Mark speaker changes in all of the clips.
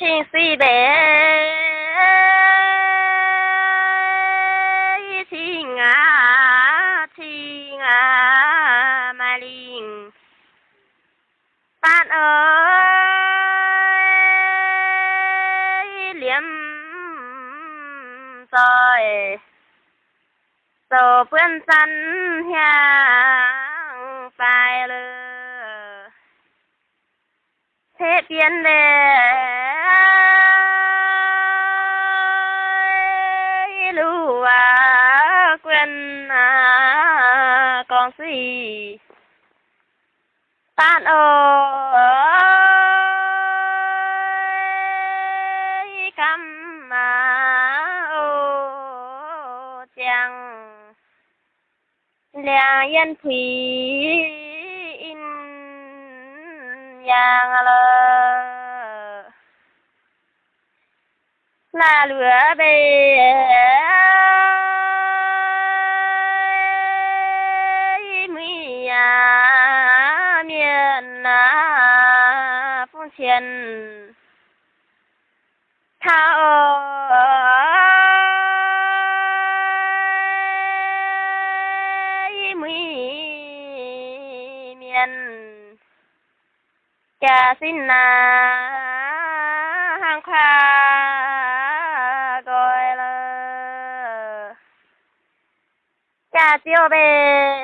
Speaker 1: xin suy bé xin à xin à mà linh bạn ơi, liếm rồi. Rồi phương sân hàng phải lừa thế biến đề lúa quên à con gì tan ơi cắm mà ô, chàng. Là yên thủy in yang lời là lửa bề mi à miền à phong chiến thao mi miền. Cha xin na tiêu về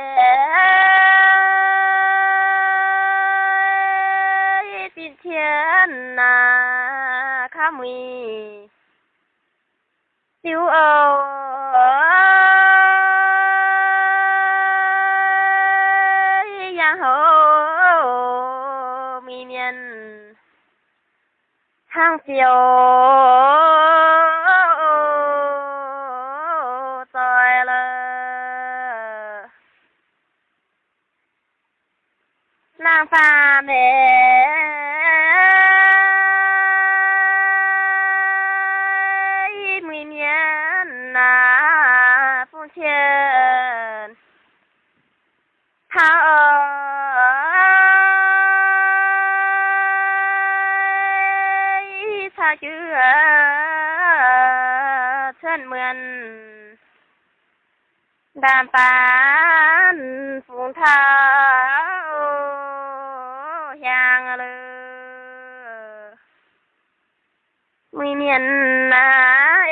Speaker 1: xin thiên na khá mùi tiêu âu yang hậu mi miền hàng phiêu mẹ mi na phong thiên thao xa chữ thân mượn đàm phán phụng thao hàng lơ mi miền na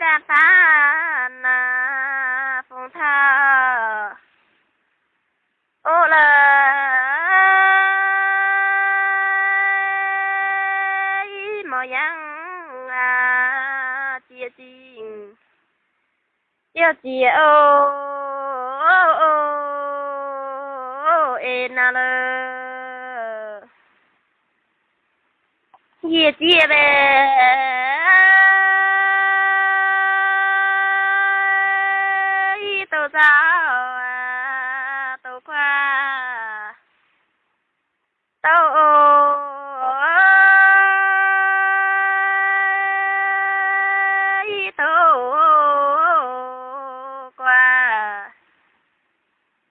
Speaker 1: đàm phán na phong thao ô là mò yang à chia chinh chia chia ô ô ô ê na lơ chia chia bè. Tô giáo à tô khoa tô tô qua.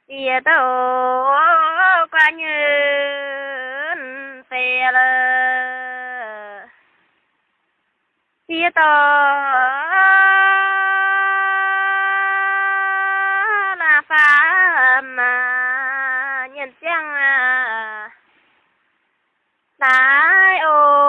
Speaker 1: Địa tô qua như phê lơ địa tô là phá mà nhân chăng à đại ô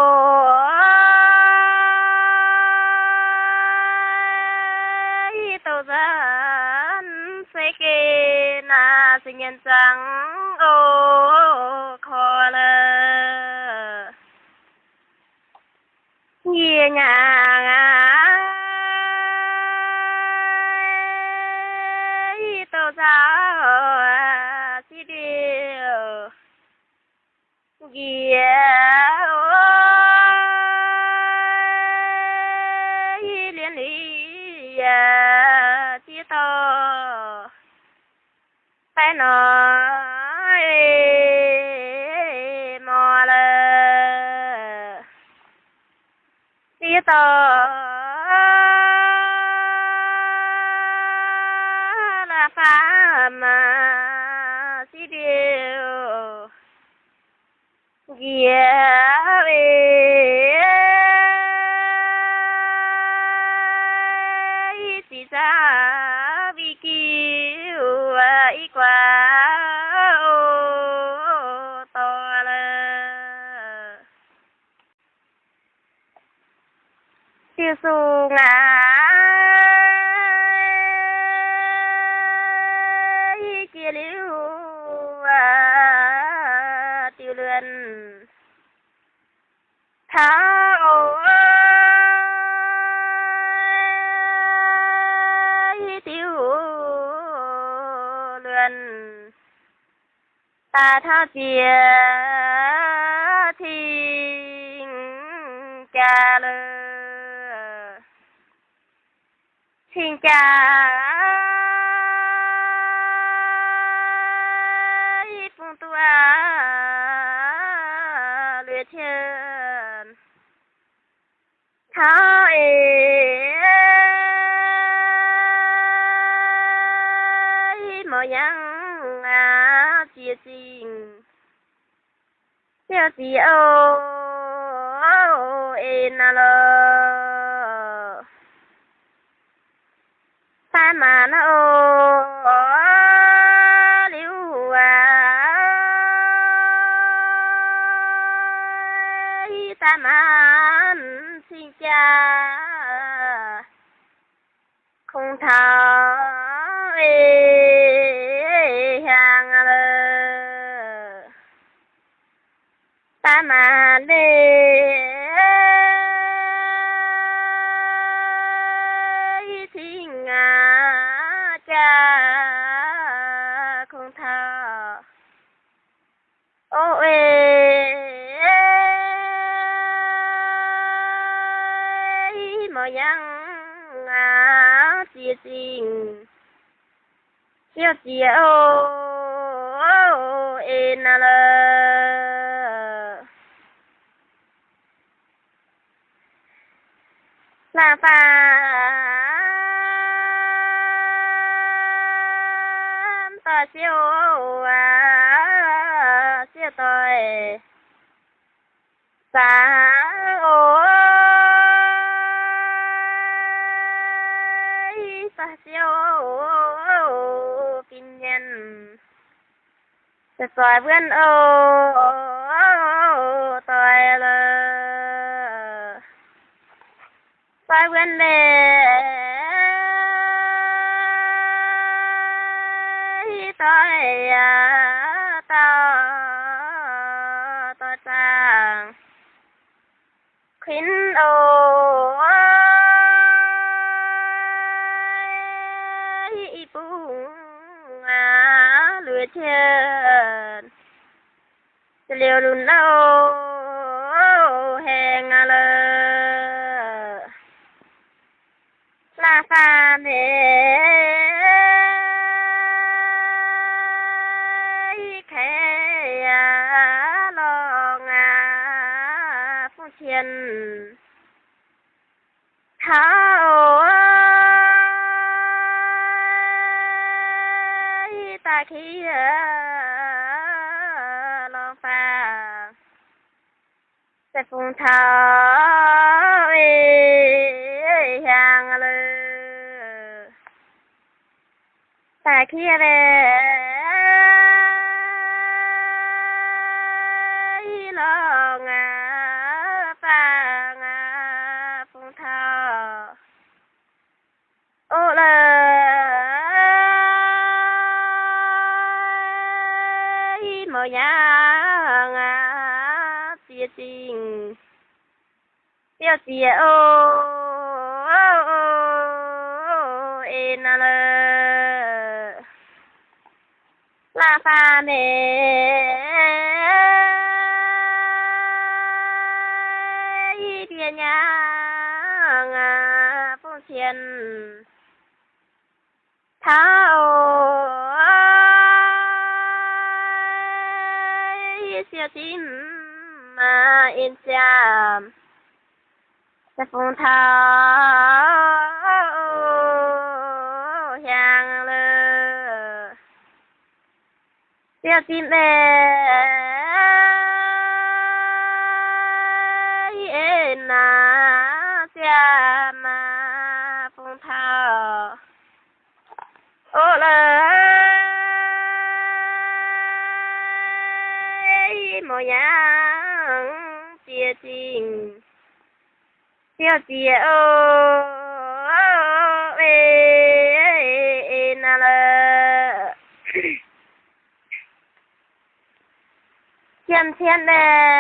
Speaker 1: tô dân sẽ kê na sinh nhân chăng ô khó lơ nhẹ nhàng tô giáo đi, điều ghia liên lý à, chỉ to phải nói. Tờ. Là phá mà chỉ điều. Yeah, tiêu su kia liu à tiêu luyện thao tiêu luyện ta thao chia thiên cha lơ xin chào phong tua luyện thiên. Thao ế. Mò yang à chia xin chia gì ô ê na lơ ta mà nó ô liu à. Ta mà xin cha. Không thảo chia chia là ê na siêu à siêu tôi sa siêu kinh nhân sẽ xoài vươn ô tôi là xoài Ờ, liều lùn nào. ตาคียลองฟ้าแต่ฟงท้าเอ้ยยางเลยตาคียเลยลองอะ nhá ngà tia tình tia tia ô ê, na lơ. La pha nè y tia nhá ngà phong thiên thao siêu tím mà in chạm hàng lơ siêu tím bè na tia ma phong thao ô lời mồ nhang chia tình chia chia ô ê na lơ. Thiên thiên lệ